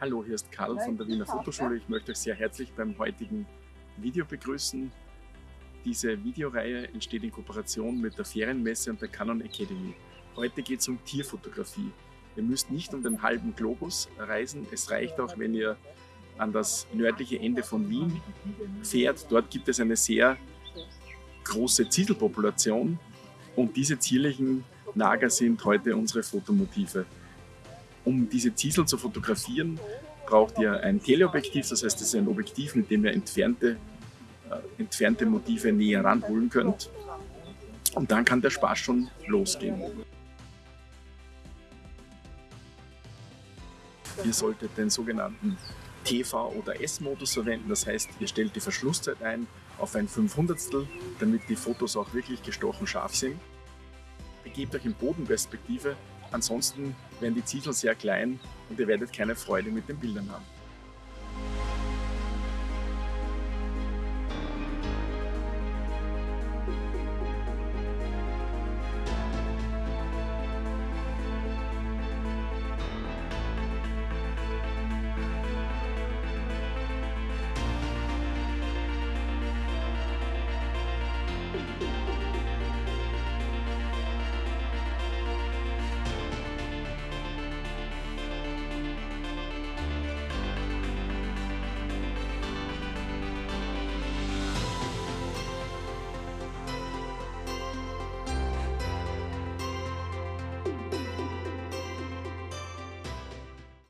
Hallo, hier ist Karl von der Wiener Fotoschule. Ich möchte euch sehr herzlich beim heutigen Video begrüßen. Diese Videoreihe entsteht in Kooperation mit der Ferienmesse und der Canon Academy. Heute geht es um Tierfotografie. Ihr müsst nicht um den halben Globus reisen. Es reicht auch, wenn ihr an das nördliche Ende von Wien fährt. Dort gibt es eine sehr große Zieselpopulation und diese zierlichen Nager sind heute unsere Fotomotive. Um diese Ziesel zu fotografieren, braucht ihr ein Teleobjektiv, das heißt, es ist ein Objektiv, mit dem ihr entfernte, äh, entfernte Motive näher ranholen könnt. Und dann kann der Spaß schon losgehen. Ihr solltet den sogenannten TV- oder S-Modus verwenden, das heißt, ihr stellt die Verschlusszeit ein auf ein 500 damit die Fotos auch wirklich gestochen scharf sind. Begebt euch in Bodenperspektive Ansonsten werden die Ziegel sehr klein und ihr werdet keine Freude mit den Bildern haben.